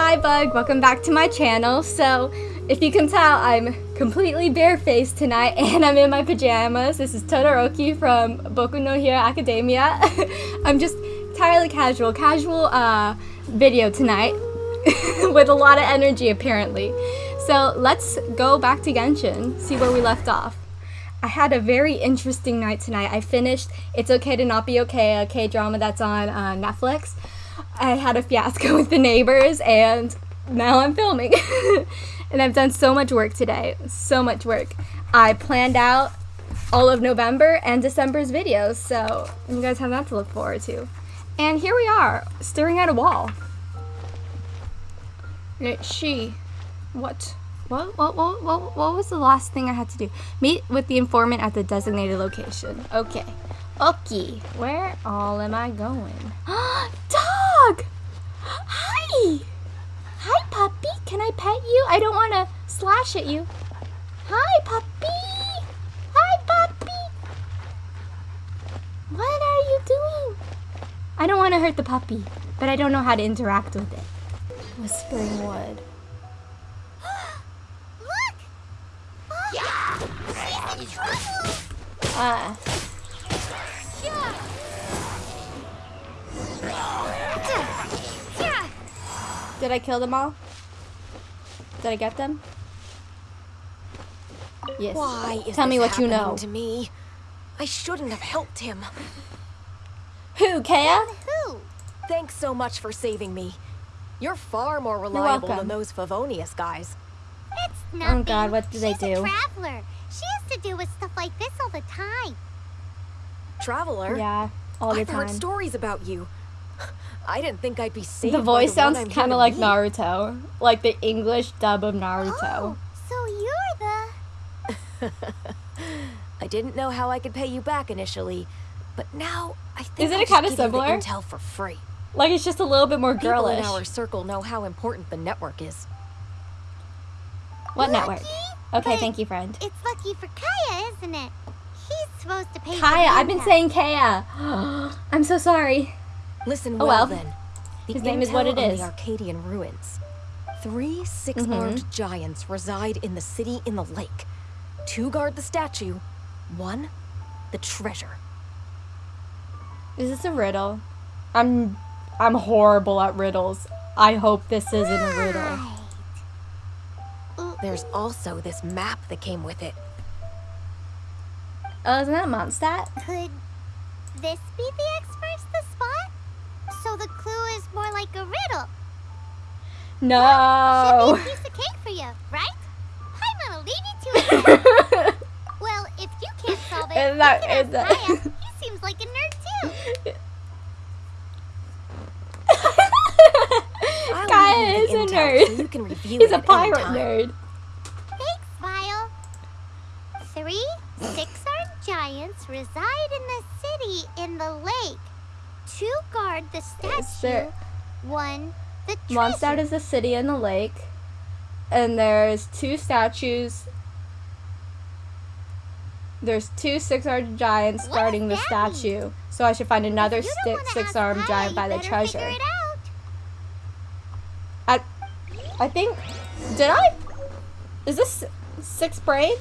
hi Bug, welcome back to my channel. So, if you can tell, I'm completely barefaced tonight and I'm in my pajamas. This is Todoroki from Boku no Hero Academia. I'm just entirely casual, casual uh, video tonight with a lot of energy apparently. So let's go back to Genshin, see where we left off. I had a very interesting night tonight. I finished It's Okay to Not Be Okay, a K-drama that's on uh, Netflix. I had a fiasco with the neighbors and now I'm filming. and I've done so much work today. So much work. I planned out all of November and December's videos, so you guys have that to look forward to. And here we are, staring at a wall. She, what? What, what, what, what, what was the last thing I had to do? Meet with the informant at the designated location. Okay. Okay. Where all am I going? Dog! Hi! Hi, puppy. Can I pet you? I don't want to slash at you. Hi, puppy. Hi, puppy. What are you doing? I don't want to hurt the puppy, but I don't know how to interact with it. Whispering Wood. Look! Oh, yeah! She's in trouble! Ah. Did I kill them all? Did I get them? Yes. Why is Tell me what you know. To me, I shouldn't have helped him. Who, Kea? Who? Thanks so much for saving me. You're far more reliable than those Favonius guys. It's nothing. Oh God, what do they She's do? a traveler. She has to deal with stuff like this all the time. Traveler? Yeah, all the I've heard stories about you. I didn't think I'd be saved The by voice the sounds kind of like meet. Naruto, like the English dub of Naruto. Oh, so you're the... I didn't know how I could pay you back initially, but now I think Isn't I'll it just kinda give you the similar? intel for free. Like it's just a little bit more girlish. People in our circle know how important the network is. What network? Okay, But thank you, friend. It's lucky for Kaeya, isn't it? He's supposed to pay for Kaeya, the I've been saying Kaya. I'm so sorry. Listen Oh, well, well. then. The His name is what intel it on is. The Arcadian ruins. Three six-armed Mm-hmm. giants reside in the city in the lake. Two guard the statue. One, the treasure. Is this a riddle? I'm I'm horrible at riddles. I hope this isn't a riddle. There's also this map that came with it. Oh, isn't that Mondstadt? Could this be the experts the spot? So the clue is more like a riddle. No. Should be a piece of cake for you, right? I'm gonna leave you to it. well, if you can't solve it, Is you that- can that- Kaeya. He seems like a nerd too. Kaeya you is a nerd. So you can review He's it a pirate nerd. Thanks, Vile. Three six-armed giants reside in the city in the lake. Two guard the statue. One the treasure. Mondstadt is a city in the lake, and there's two statues. There's two six-armed giants What guarding the does that mean? statue. So I should find another six-armed giant by the treasure. Figure it out. I, I think, did I? Is this six brain?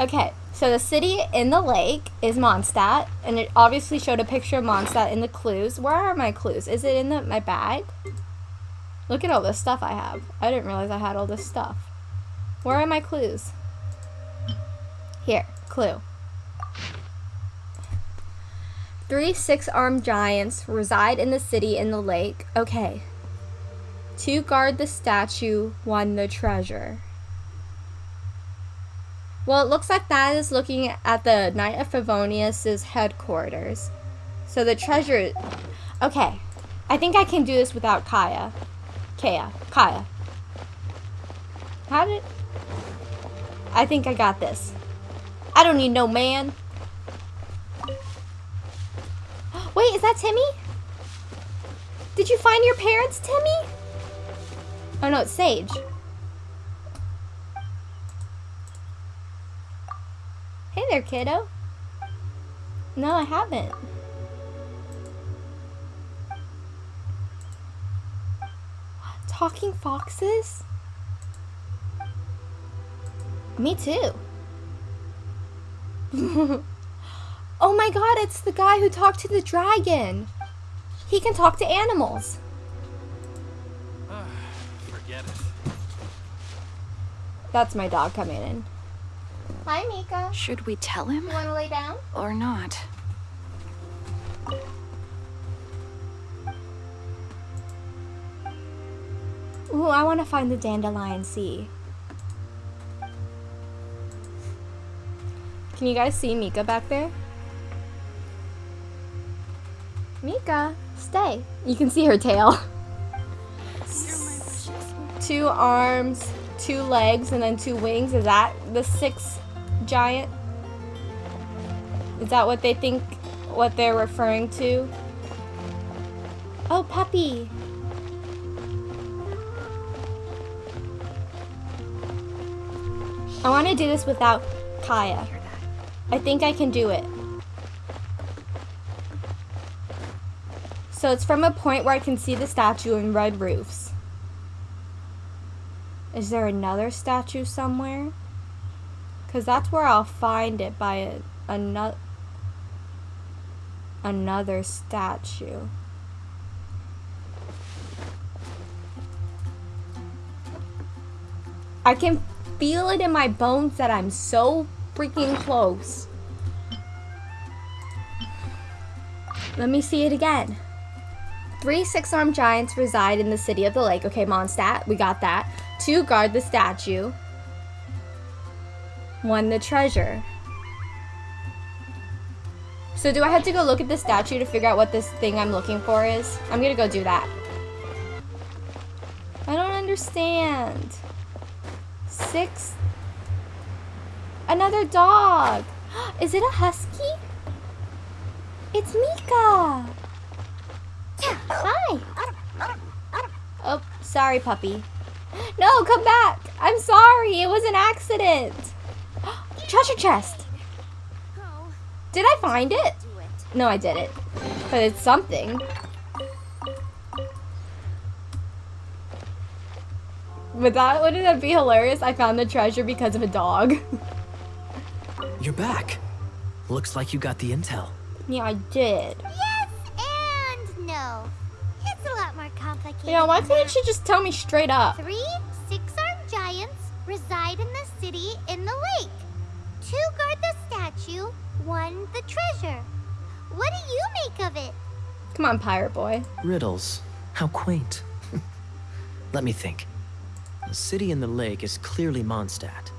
Okay, so the city in the lake is Mondstadt, and it obviously showed a picture of Mondstadt in the clues. Where are my clues? Is it in the, my bag? Look at all this stuff I have. I didn't realize I had all this stuff. Where are my clues? Here, clue. Three six-armed giants reside in the city in the lake. Okay, Two guard the statue, one the treasure. Well, it looks like that is looking at the Knight of Favonius' headquarters. So the treasure... Okay. I think I can do this without Kaeya. Kaeya. Kaeya. How did... I think I got this. I don't need no man. Wait, is that Timmy? Did you find your parents, Timmy? Oh no, it's Sage. There, kiddo. No, I haven't. talking foxes? Me too. oh my god, it's the guy who talked to the dragon. He can talk to animals. Forget it. That's my dog coming in. Hi, Mika. Should we tell him You want to lay down? or not? Ooh, I want to find the dandelion sea. Can you guys see Mika back there? Mika, stay. You can see her tail. two arms, two legs, and then two wings. Is that the six giant? Is that what they think, what they're referring to? Oh, puppy. I want to do this without Kaeya. I think I can do it. So it's from a point where I can see the statue and red roofs. Is there another statue somewhere? Because that's where I'll find it by a, another another statue. I can feel it in my bones that I'm so freaking close. Let me see it again. Three six-armed giants reside in the city of the lake. Okay, Mondstadt, we got that. Two guard the statue. One the treasure. So do I have to go look at the statue to figure out what this thing I'm looking for is? I'm gonna go do that. I don't understand. Six. Another dog. Is it a husky? It's Mika. Hi. Oh, sorry, puppy. No, come back. I'm sorry. It was an accident. Treasure chest. Did I find it? No, I didn't. But it's something. But that wouldn't that be hilarious? I found the treasure because of a dog. You're back. Looks like you got the intel. yeah, I did. Complicated. You know, why than couldn't that. she just tell me straight up? Three six-armed giants reside in the city in the lake. Two guard the statue, one the treasure. What do you make of it? Come on, pirate boy. Riddles. How quaint. Let me think. The city in the lake is clearly Mondstadt.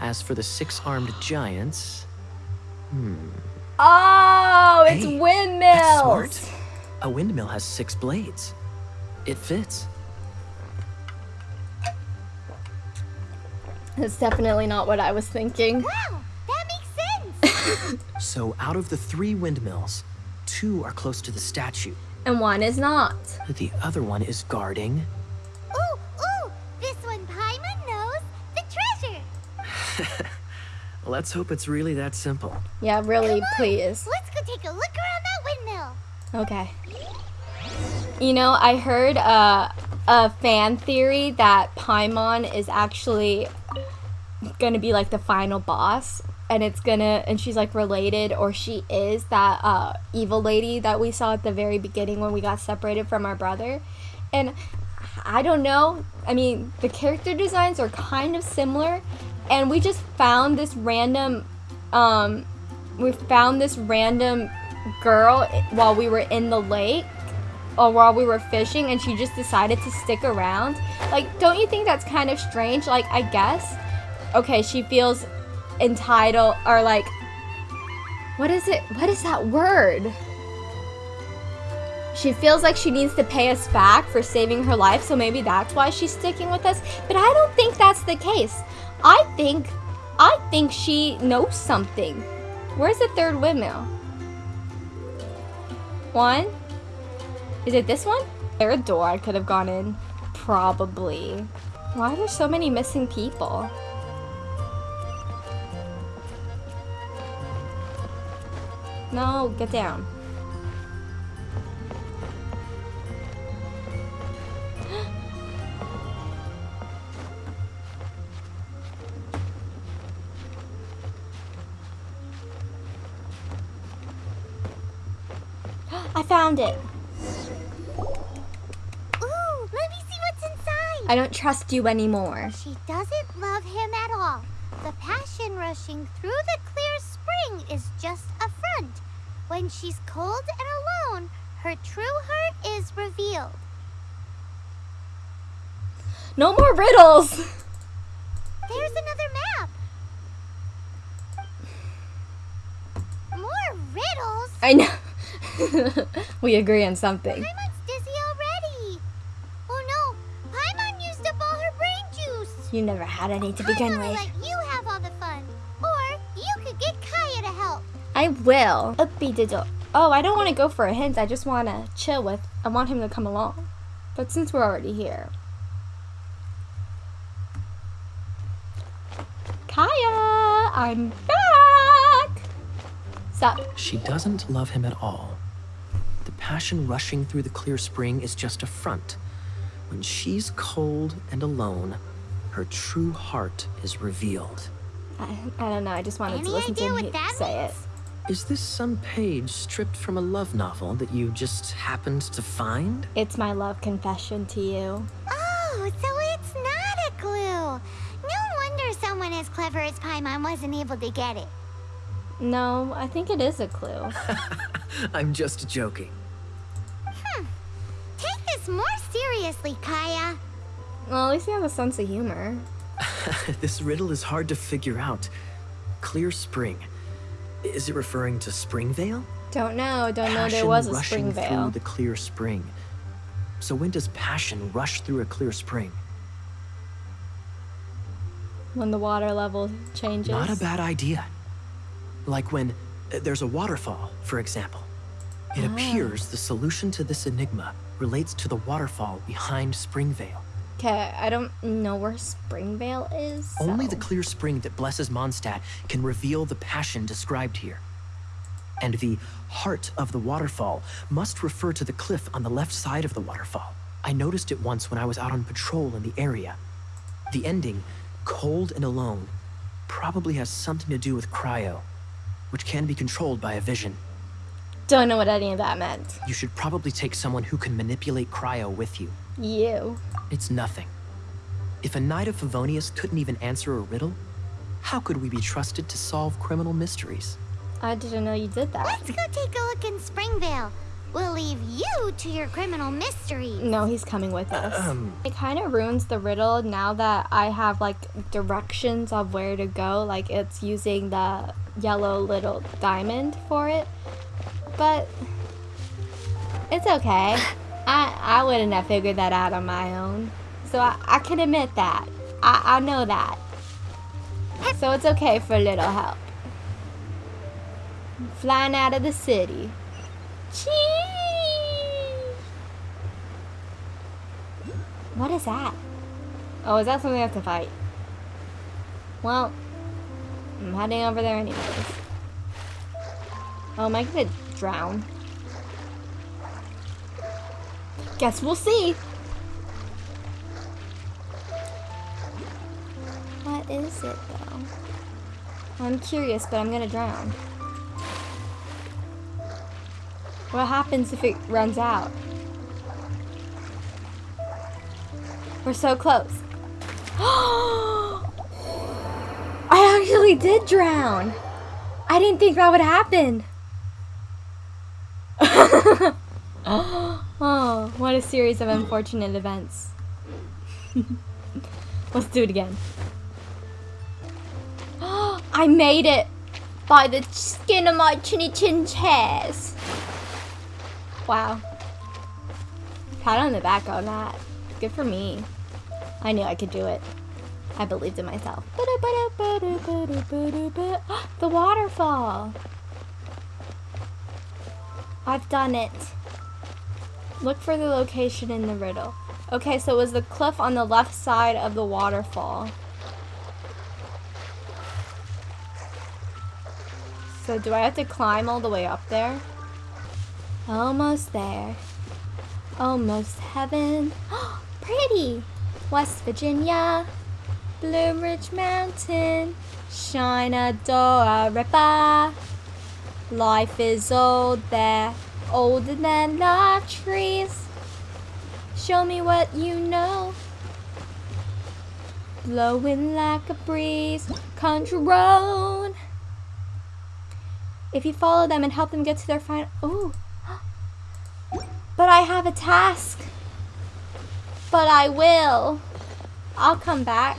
As for the six-armed giants, Hmm... Oh, it's Hey, windmills. that's smart. A windmill has six blades. It fits. That's definitely not what I was thinking. Wow, that makes sense. So out of the three windmills, two are close to the statue. And one is not. The other one is guarding. ooh, ooh, this one Paimon knows the treasure. Let's hope it's really that simple. Yeah, really, Come on, please. Let's go take a look around that windmill. Okay. You know, I heard uh, a fan theory that Paimon is actually gonna be like the final boss, and it's gonna, and she's like related, or she is that uh, evil lady that we saw at the very beginning when we got separated from our brother. And I don't know. I mean, the character designs are kind of similar, and we just found this random, um, we found this random girl while we were in the lake or while we were fishing and she just decided to stick around. Like, don't you think that's kind of strange? Like, I guess, okay, she feels entitled or like, what is it? What is that word? She feels like she needs to pay us back for saving her life, so maybe that's why she's sticking with us. But I don't think that's the case. I think, I think she knows something. Where's the third windmill? One? Is it this one? Is there a door I could have gone in? Probably. Why are there so many missing people? No, get down. I found it. I don't trust you anymore. She doesn't love him at all. The passion rushing through the clear spring is just a front. When she's cold and alone, her true heart is revealed. No more riddles. There's another map. More riddles? I know. we agree on something. Paimon's dizzy already. Oh no, Paimon used up all her brain juice. You never had any to begin I'm gonna with. let you have all the fun. Or you could get Kaeya to help. I will. Uppy diddle. Oh, I don't want to go for a hint. I just want to chill with. I want him to come along. But since we're already here. Kaeya, I'm back. Sup? She doesn't love him at all. The passion rushing through the clear spring is just a front. When she's cold and alone, her true heart is revealed. I, I don't know. I just wanted Any to listen to idea him what that say means? Is this some page stripped from a love novel that you just happened to find? It's my love confession to you. Oh, so it's not a clue. No wonder someone as clever as Paimon wasn't able to get it. No, I think it is a clue. I'm just joking. Hmm. Take this more seriously, Kaeya. Well, at least he has a sense of humor. this riddle is hard to figure out. Clear spring. Is it referring to Springvale? Don't know. Don't know there was a rushing through the clear spring. So when does passion rush through a clear spring? When the water level changes. Not a bad idea. Like when uh, there's a waterfall, for example. It Ah. appears the solution to this enigma relates to the waterfall behind Springvale. Okay, I don't know where Springvale is. Only the clear spring that blesses Mondstadt can reveal the passion described here. And the heart of the waterfall must refer to the cliff on the left side of the waterfall. I noticed it once when I was out on patrol in the area. The ending, cold and alone, probably has something to do with cryo, which can be controlled by a vision. Don't know what any of that meant. You should probably take someone who can manipulate cryo with you. You. It's nothing. If a knight of Favonius couldn't even answer a riddle, how could we be trusted to solve criminal mysteries? I didn't know you did that. Let's go take a look in Springvale. We'll leave you to your criminal mysteries. No, he's coming with us. Um. It kind of ruins the riddle now that I have like directions of where to go. Like it's using the yellow little diamond for it. But it's okay. I I wouldn't have figured that out on my own. So I, I can admit that. I, I know that. So it's okay for a little help. Flying out of the city. Chee! What is that? Oh, is that something I have to fight? Well, I'm heading over there anyways. Oh, am I gonna drown? Guess we'll see. What is it though? I'm curious, but I'm gonna drown. What happens if it runs out? We're so close. I actually did drown. I didn't think that would happen. oh, what a series of unfortunate events. Let's do it again. I made it by the skin of my chinny chin chairs. Wow. Pat on the back on that. Good for me. I knew I could do it. I believed in myself. The waterfall. I've done it. Look for the location in the riddle. Okay, so it was the cliff on the left side of the waterfall. So do I have to climb all the way up there? Almost there. Almost heaven. Pretty. West Virginia. Blue Ridge Mountain. Shenandoah River. Life is old there. Older than the trees. Show me what you know. Blowing like a breeze, country road. If you follow them and help them get to their final. Ooh. But I have a task. But I will. I'll come back.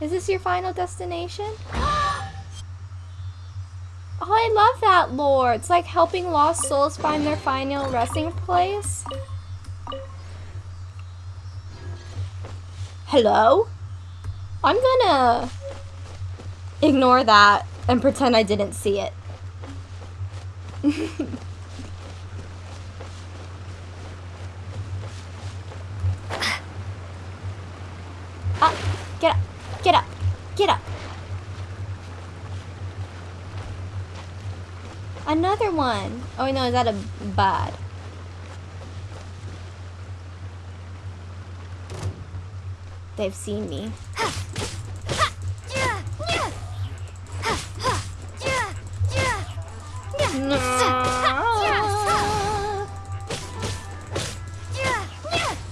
Is this your final destination? Oh, I love that lore. It's like helping lost souls find their final resting place. Hello? I'm gonna ignore that and pretend I didn't see it. ah, get up, get up, get up. Another one. Oh no, is that a bad? They've seen me.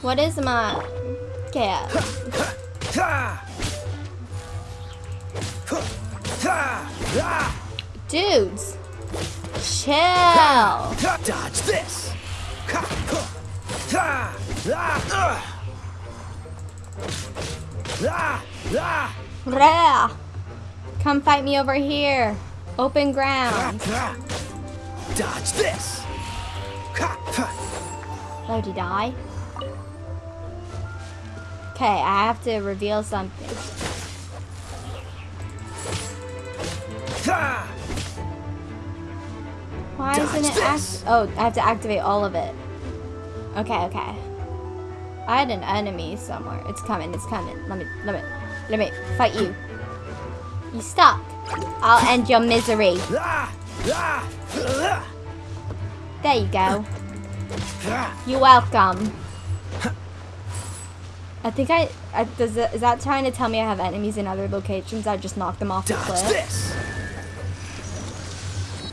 What is my cat? Dudes, chill. Dodge this. Rah. Come fight me over here. Open ground. Dodge this. Oh, did die? Okay, I have to reveal something. Why Dodge isn't it act- Oh, I have to activate all of it. Okay, okay. I had an enemy somewhere. It's coming, it's coming. Let me, let me, let me fight you. You stop. I'll end your misery. There you go. You're welcome. I think I, I does it, is that trying to tell me I have enemies in other locations? I just knocked them off the cliff.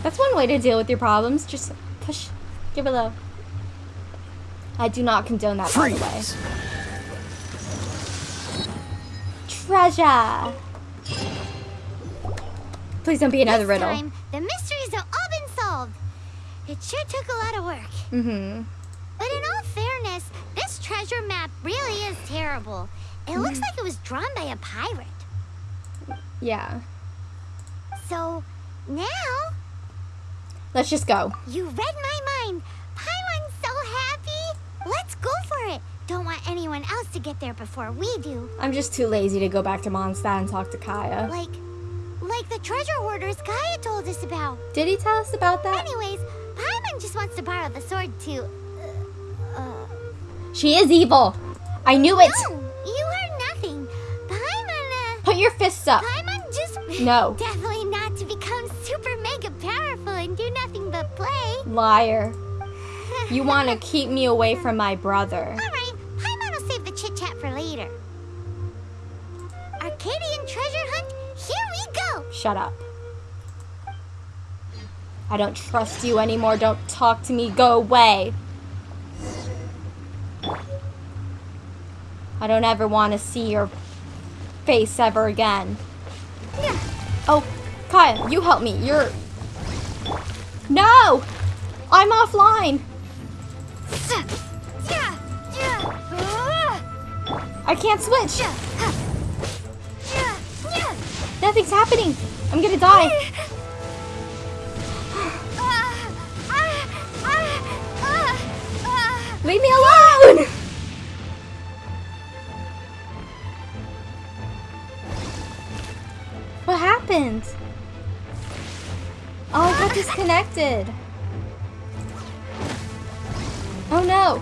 This. That's one way to deal with your problems. Just push, give it low. I do not condone that, by the way. Treasure. Please don't be another this riddle. time, the mysteries have all been solved. It sure took a lot of work. Mm-hmm. But in all fairness, this treasure map really is terrible. It looks Mm-hmm. like it was drawn by a pirate. Yeah. So, now, Let's just go. you read my mind. Paimon's so happy. Let's go for it. Don't want anyone else to get there before we do. I'm just too lazy to go back to Mondstadt and talk to Kaeya. Like, like the treasure hoarders Kaeya told us about. Did he tell us about that? Anyways, Paimon just wants to borrow the sword too. Uh, uh, She is evil. I knew it. no, you heard nothing. Paimon, uh, Put your fists up. Paimon just... No. Liar. You want to keep me away from my brother. Alright, Paimon will save the chit-chat for later. Arcadian treasure hunt, here we go! Shut up. I don't trust you anymore. Don't talk to me. Go away. I don't ever want to see your face ever again. Yeah. Oh, Kaeya, you help me. You're... No! I'm offline. I can't switch. Nothing's happening. I'm gonna die. Leave me alone! What happened? Oh, I got disconnected. No.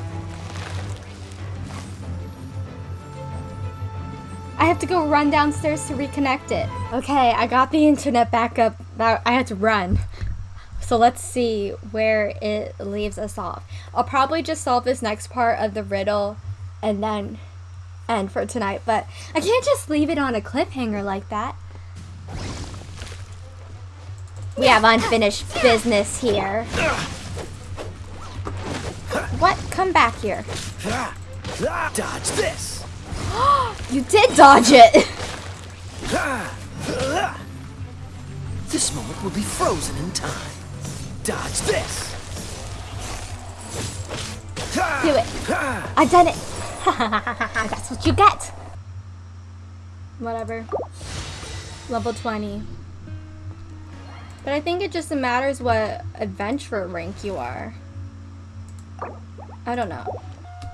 I have to go run downstairs to reconnect it. Okay, I got the internet back up. I had to run. So let's see where it leaves us off. I'll probably just solve this next part of the riddle and then end for tonight. But I can't just leave it on a cliffhanger like that. We have unfinished business here. What? Come back here. Dodge this. You did dodge it! This moment will be frozen in time. Dodge this. Do it. I done it. That's what you get. Whatever. Level 20. But I think it just matters what adventurer rank you are. I don't know.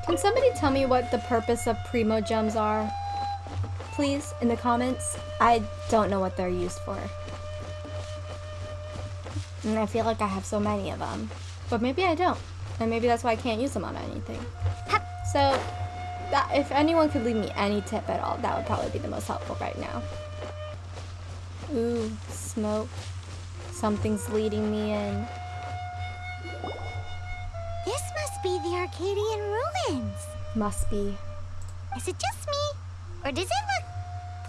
Can somebody tell me what the purpose of Primogems are? Please, in the comments. I don't know what they're used for. And I feel like I have so many of them. But maybe I don't. And maybe that's why I can't use them on anything. So, that, if anyone could leave me any tip at all, that would probably be the most helpful right now. Ooh, smoke. Something's leading me in. Be the Arcadian ruins. Must be. Is it just me? Or does it look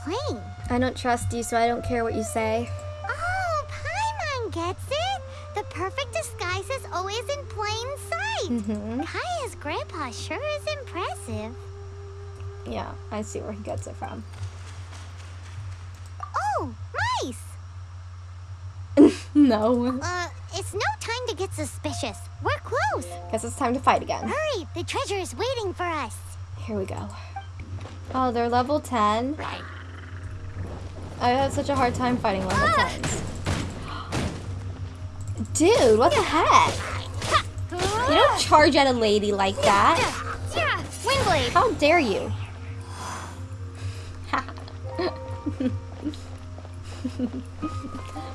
plain? I don't trust you, so I don't care what you say. Oh, Paimon gets it. The perfect disguise is always in plain sight. Mm-hmm. Kaeya's grandpa sure is impressive. Yeah, I see where he gets it from. Oh, mice! No. Uh, it's no time to get suspicious. We're close. Guess it's time to fight again. Hurry, the treasure is waiting for us. Here we go. Oh, they're level 10. Right. I have such a hard time fighting level 10s. Dude, what the heck? You don't charge at a lady like that. Yeah, Windblade. How dare you?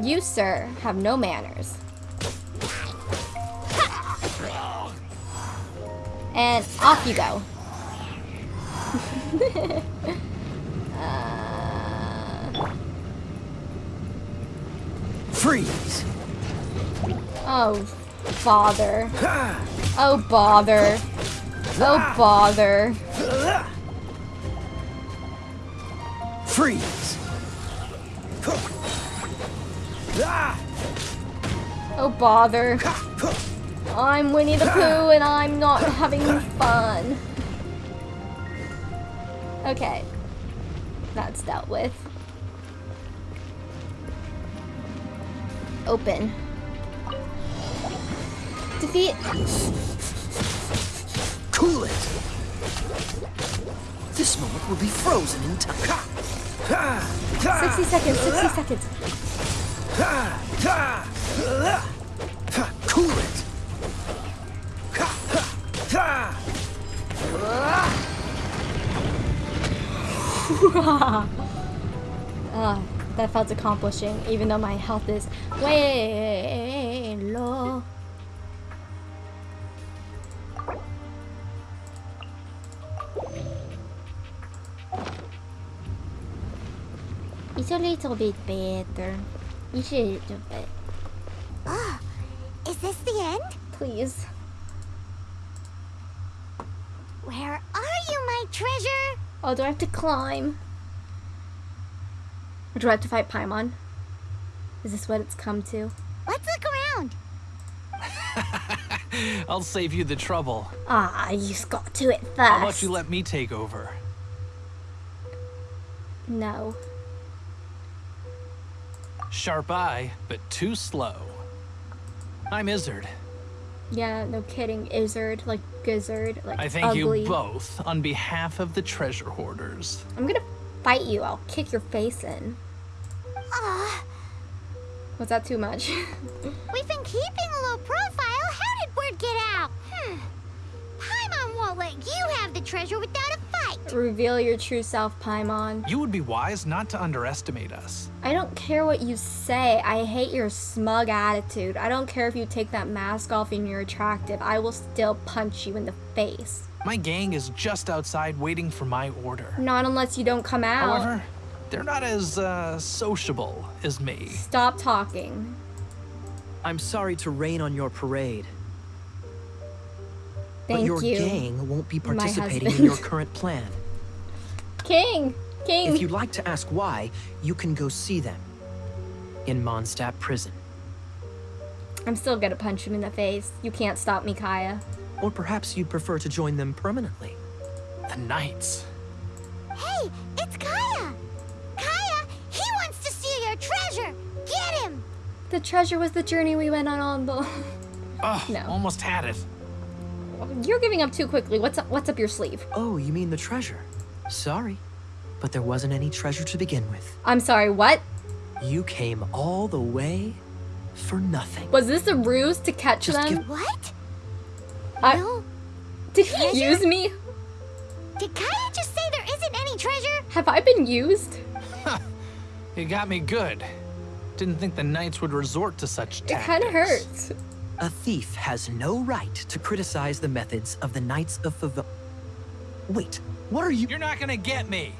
you, sir, have no manners. And off you go. uh, Freeze. oh, bother. Oh, bother. Oh, bother. Freeze. Oh, bother. I'm Winnie the Pooh and I'm not having fun. Okay. That's dealt with. Open. Defeat. Cool it. This moment will be frozen in time. 60 seconds, 60 seconds. Cool it. Ah, that felt accomplishing, even though my health is way low. It's a little bit better. It's a little bit. Ah, is this the end? Please. Where are you, my treasure? Oh, do I have to climb? Or do I have to fight Paimon? Is this what it's come to? Let's look around. I'll save you the trouble. Ah, you just got to it first. How about you let me take over? No. Sharp eye, but too slow. I'm Izzard. Yeah, no kidding. Izzard, like gizzard, like I thank ugly. you both on behalf of the treasure hoarders. I'm gonna fight you. I'll kick your face in. Ah, Was that too much? we've been keeping a low profile. How did word get out? Hmm. Paimon won't let you have the treasure without a fight. Reveal your true self, Paimon. You would be wise not to underestimate us. I don't care what you say. I hate your smug attitude. I don't care if you take that mask off and you're attractive. I will still punch you in the face. My gang is just outside waiting for my order. Not unless you don't come out. However, they're not as uh, sociable as me. Stop talking. I'm sorry to rain on your parade, Thank but your you. gang won't be participating in your current plan. King! King! If you'd like to ask why, you can go see them. in Mondstadt prison. I'm still gonna punch him in the face. You can't stop me, Kaeya. Or perhaps you'd prefer to join them permanently. The Knights. Hey, it's Kaeya! Kaeya, he wants to steal your treasure! Get him! The treasure was the journey we went on on the. Oh, No. almost had it. You're giving up too quickly. What's up? What's up your sleeve? Oh, you mean the treasure? Sorry, but there wasn't any treasure to begin with. I'm sorry. What You came all the way for nothing. was this a ruse to catch Just them? What? I- No. Did he Treasure? use me? Did Kaeya just say there isn't any treasure? Have I been used? You got me good. Didn't think the Knights would resort to such tactics. It tactics. kind of hurts. A thief has no right to criticize the methods of the Knights of Favon. Wait, what are you? You're not gonna get me.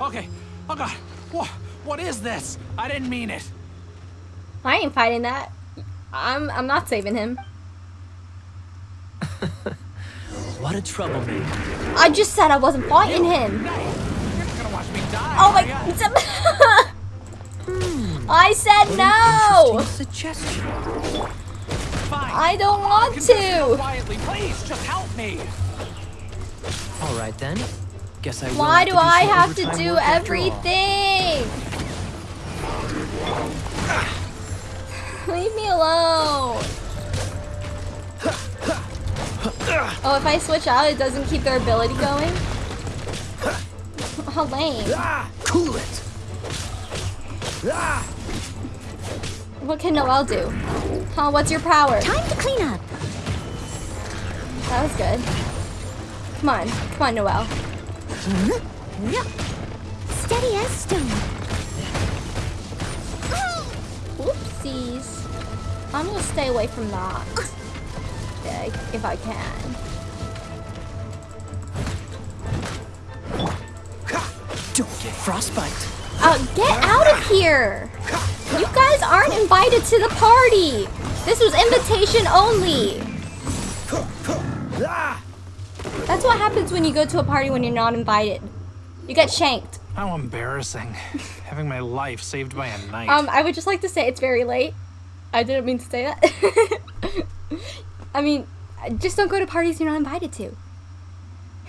Okay. Oh god. What? What is this? I didn't mean it. I ain't fighting that. I'm. I'm not saving him. What a troublemaker. I just said I wasn't fighting him. No, you're gonna watch me die. Oh are ya? my. Hmm. I said What no. suggestion. Fine. I don't want to. Quietly, please, just help me. All right then. Guess I will Why do I have to do work after all. everything? Leave me alone. Oh, if I switch out, it doesn't keep their ability going? How lame. Cool it. What can Noelle do? Huh, what's your power? Time to clean up. That was good. Come on. Come on, Noelle. Steady as stone. Whoopsies. I'm gonna stay away from that. Yeah, if I can. Don't get frostbite. Uh, get out of here! You guys aren't invited to the party! This was invitation only! ah. That's what happens when you go to a party when you're not invited. You get shanked. How embarrassing. Having my life saved by a knight. Um, I would just like to say it's very late. I didn't mean to say that. I mean, just don't go to parties you're not invited to.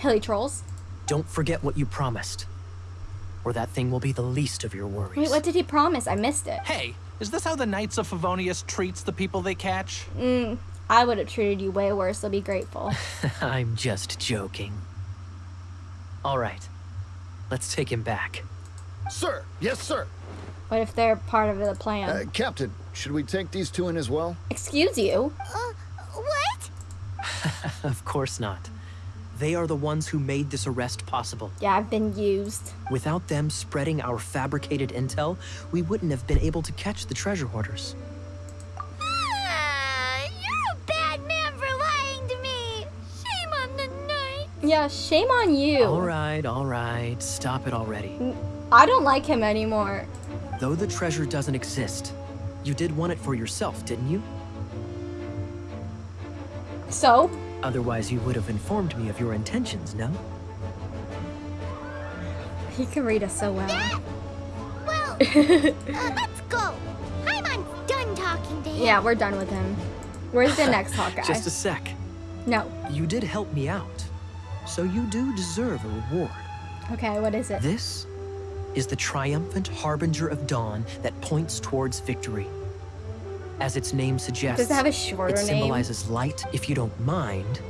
Hilichurls. Don't forget what you promised. Or that thing will be the least of your worries. Wait, what did he promise? I missed it. hey, is this how the Knights of Favonius treats the people they catch? Mm, I would have treated you way worse, so be grateful. I'm just joking. All right. Let's take him back. Sir, yes, sir. What if they're part of the plan? Uh, Captain, should we take these two in as well? Excuse you? Uh, what? Of course not. They are the ones who made this arrest possible. Yeah, I've been used. Without them spreading our fabricated intel, we wouldn't have been able to catch the treasure hoarders. Yeah, shame on you. All right, all right. Stop it already. I don't like him anymore. Though the treasure doesn't exist, you did want it for yourself, didn't you? So? Otherwise, you would have informed me of your intentions, no? He can read us so well. Yeah. Well, uh, let's go. Paimon's done talking to him. Yeah, we're done with him. Where's the next Hawkeye? Just a sec. No. You did help me out, so you do deserve a reward. Okay, what is it? This is the triumphant harbinger of dawn that points towards victory. As its name suggests, Does it have a shorter it name? symbolizes light. If you don't mind,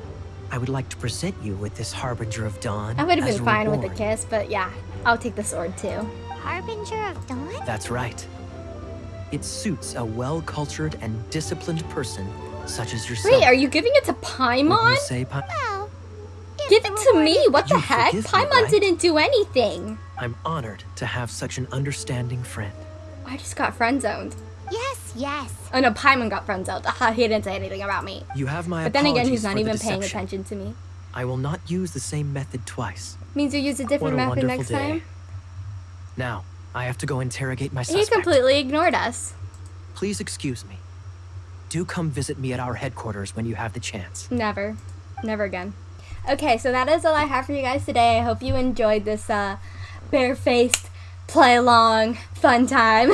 I would like to present you with this harbinger of dawn. I would have been a fine with a reward. kiss, but yeah, I'll take the sword too. Harbinger of Dawn? That's right. It suits a well-cultured and disciplined person such as yourself. Wait, are you giving it to Wouldn't Paimon? you say, Pa- Well, if Give it to me. What the You heck? forgive Paimon right? didn't do anything. I'm honored to have such an understanding friend. I just got friend zoned. Yes, yes. Oh no, Paimon got friend zoned. He didn't say anything about me. You have my But then again, he's not for the even paying attention to me. I will not use the same method twice. Means you use a What different a method wonderful next day. time. Now, I have to go interrogate my suspect. He completely ignored us. Please excuse me. Do come visit me at our headquarters when you have the chance. Never. Never again. Okay, so that is all I have for you guys today. I hope you enjoyed this uh, barefaced play along, fun time.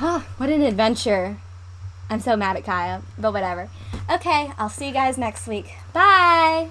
oh, what an adventure. I'm so mad at Kaeya, but whatever. Okay, I'll see you guys next week. Bye!